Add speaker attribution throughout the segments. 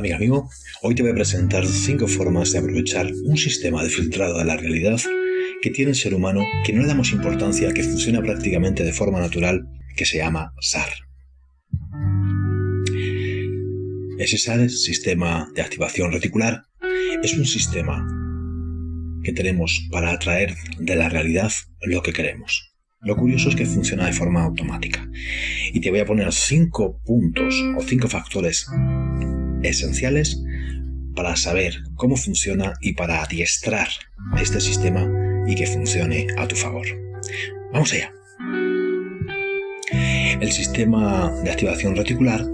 Speaker 1: amiga amigo, hoy te voy a presentar 5 formas de aprovechar un sistema de filtrado de la realidad que tiene el ser humano que no le damos importancia, que funciona prácticamente de forma natural, que se llama SAR. Ese SAR, es Sistema de Activación Reticular, es un sistema que tenemos para atraer de la realidad lo que queremos. Lo curioso es que funciona de forma automática. Y te voy a poner cinco puntos o cinco factores esenciales para saber cómo funciona y para adiestrar este sistema y que funcione a tu favor. Vamos allá. El sistema de activación reticular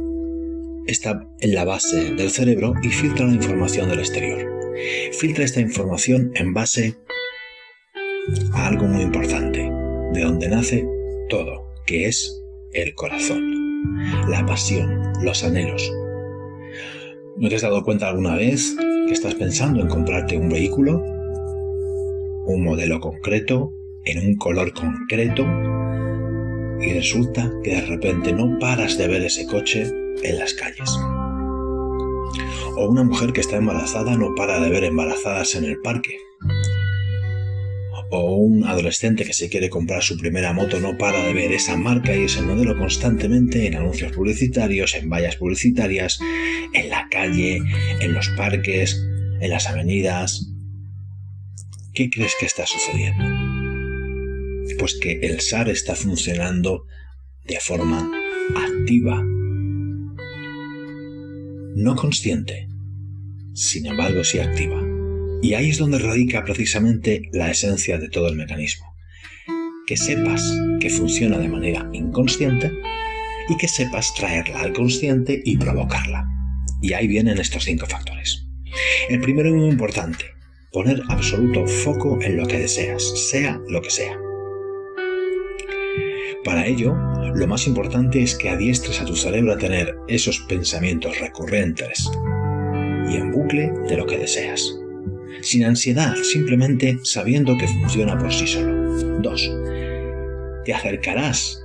Speaker 1: está en la base del cerebro y filtra la información del exterior. Filtra esta información en base a algo muy importante, de donde nace todo, que es el corazón, la pasión, los anhelos, ¿No te has dado cuenta alguna vez que estás pensando en comprarte un vehículo, un modelo concreto, en un color concreto, y resulta que de repente no paras de ver ese coche en las calles? O una mujer que está embarazada no para de ver embarazadas en el parque o un adolescente que se quiere comprar su primera moto no para de ver esa marca y ese modelo constantemente en anuncios publicitarios, en vallas publicitarias, en la calle, en los parques, en las avenidas. ¿Qué crees que está sucediendo? Pues que el SAR está funcionando de forma activa, no consciente, sin embargo sí activa. Y ahí es donde radica precisamente la esencia de todo el mecanismo. Que sepas que funciona de manera inconsciente y que sepas traerla al consciente y provocarla. Y ahí vienen estos cinco factores. El primero es muy importante, poner absoluto foco en lo que deseas, sea lo que sea. Para ello, lo más importante es que adiestres a tu cerebro a tener esos pensamientos recurrentes y en bucle de lo que deseas sin ansiedad, simplemente sabiendo que funciona por sí solo. 2. Te acercarás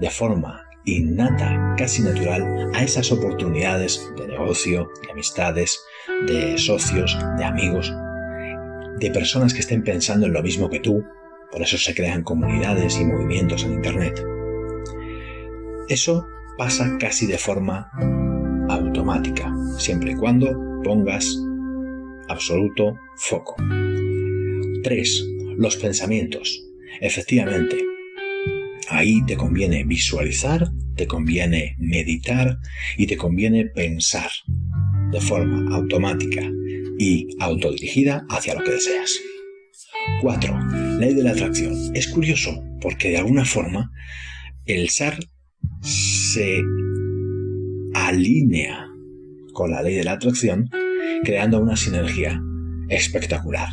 Speaker 1: de forma innata, casi natural, a esas oportunidades de negocio, de amistades, de socios, de amigos, de personas que estén pensando en lo mismo que tú, por eso se crean comunidades y movimientos en Internet. Eso pasa casi de forma automática, siempre y cuando pongas absoluto foco. 3. Los pensamientos. Efectivamente, ahí te conviene visualizar, te conviene meditar y te conviene pensar de forma automática y autodirigida hacia lo que deseas. 4. Ley de la atracción. Es curioso porque de alguna forma el SAR se alinea con la ley de la atracción creando una sinergia espectacular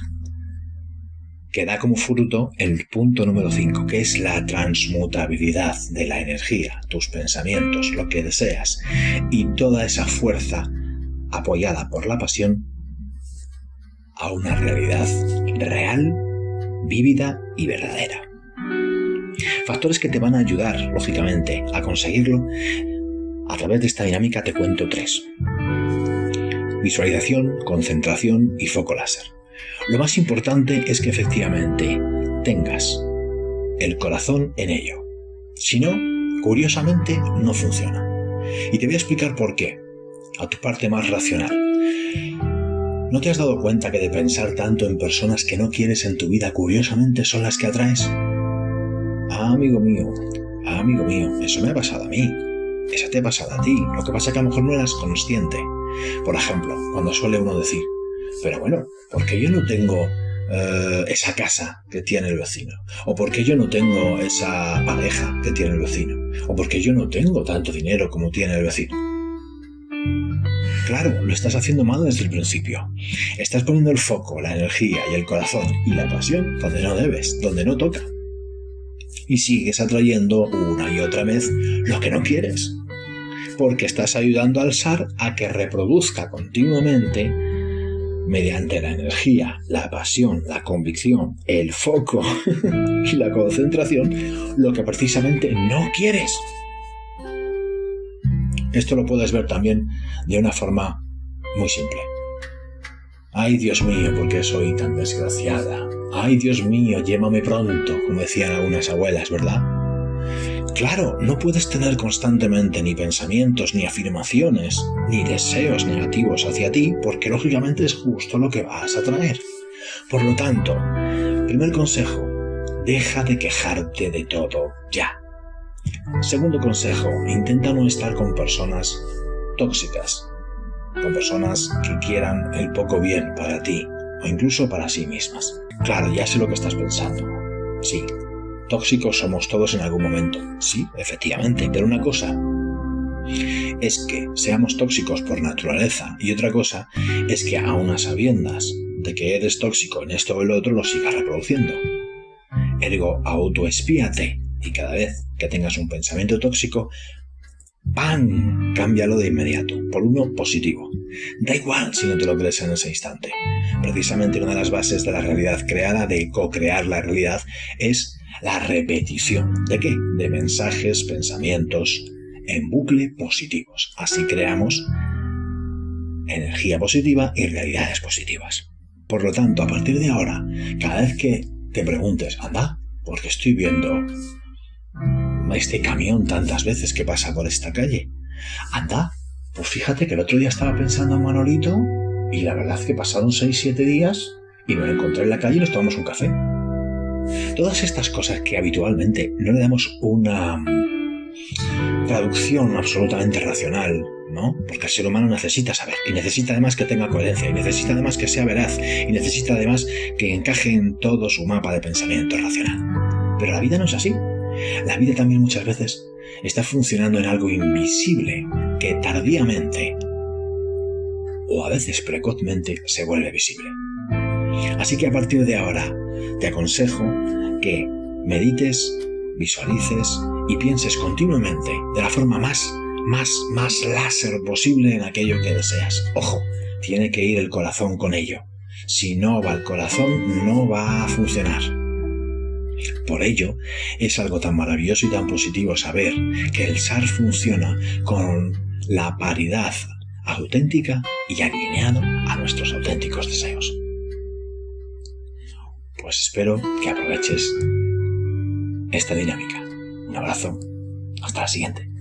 Speaker 1: que da como fruto el punto número 5, que es la transmutabilidad de la energía, tus pensamientos, lo que deseas, y toda esa fuerza apoyada por la pasión a una realidad real, vívida y verdadera. Factores que te van a ayudar, lógicamente, a conseguirlo. A través de esta dinámica te cuento tres visualización, concentración y foco láser. Lo más importante es que efectivamente tengas el corazón en ello. Si no, curiosamente no funciona. Y te voy a explicar por qué, a tu parte más racional. ¿No te has dado cuenta que de pensar tanto en personas que no quieres en tu vida, curiosamente son las que atraes? Ah, amigo mío, ah, amigo mío, eso me ha pasado a mí. Eso te ha pasado a ti. Lo que pasa es que a lo mejor no eras consciente. Por ejemplo, cuando suele uno decir, pero bueno, ¿por qué yo no tengo eh, esa casa que tiene el vecino? ¿O por qué yo no tengo esa pareja que tiene el vecino? ¿O por qué yo no tengo tanto dinero como tiene el vecino? Claro, lo estás haciendo mal desde el principio. Estás poniendo el foco, la energía y el corazón y la pasión donde no debes, donde no toca. Y sigues atrayendo una y otra vez lo que no quieres porque estás ayudando al SAR a que reproduzca continuamente mediante la energía, la pasión, la convicción, el foco y la concentración, lo que precisamente no quieres. Esto lo puedes ver también de una forma muy simple. Ay, Dios mío, ¿por qué soy tan desgraciada? Ay, Dios mío, llévame pronto, como decían algunas abuelas, ¿verdad? Claro, no puedes tener constantemente ni pensamientos, ni afirmaciones, ni deseos negativos hacia ti, porque lógicamente es justo lo que vas a traer. Por lo tanto, primer consejo, deja de quejarte de todo, ya. Segundo consejo, intenta no estar con personas tóxicas, con personas que quieran el poco bien para ti o incluso para sí mismas. Claro, ya sé lo que estás pensando. Sí, tóxicos somos todos en algún momento. Sí, efectivamente, pero una cosa es que seamos tóxicos por naturaleza y otra cosa es que a unas sabiendas de que eres tóxico en esto o el otro lo sigas reproduciendo. Ergo, autoespíate y cada vez que tengas un pensamiento tóxico, ¡pam! Cámbialo de inmediato por uno positivo. Da igual si no te lo crees en ese instante. Precisamente una de las bases de la realidad creada, de co-crear la realidad, es la repetición. ¿De qué? De mensajes, pensamientos en bucle positivos. Así creamos energía positiva y realidades positivas. Por lo tanto, a partir de ahora, cada vez que te preguntes, anda, porque estoy viendo este camión tantas veces que pasa por esta calle. Anda, pues fíjate que el otro día estaba pensando en Manolito y la verdad es que pasaron 6-7 días y me lo encontré en la calle y nos tomamos un café. Todas estas cosas que habitualmente no le damos una traducción absolutamente racional, ¿no? Porque el ser humano necesita saber y necesita además que tenga coherencia y necesita además que sea veraz y necesita además que encaje en todo su mapa de pensamiento racional. Pero la vida no es así. La vida también muchas veces está funcionando en algo invisible que tardíamente o a veces precozmente se vuelve visible. Así que a partir de ahora te aconsejo que medites, visualices y pienses continuamente de la forma más, más, más láser posible en aquello que deseas. Ojo, tiene que ir el corazón con ello. Si no va el corazón, no va a funcionar. Por ello, es algo tan maravilloso y tan positivo saber que el SAR funciona con la paridad auténtica y alineado a nuestros auténticos deseos. Pues espero que aproveches esta dinámica. Un abrazo. Hasta la siguiente.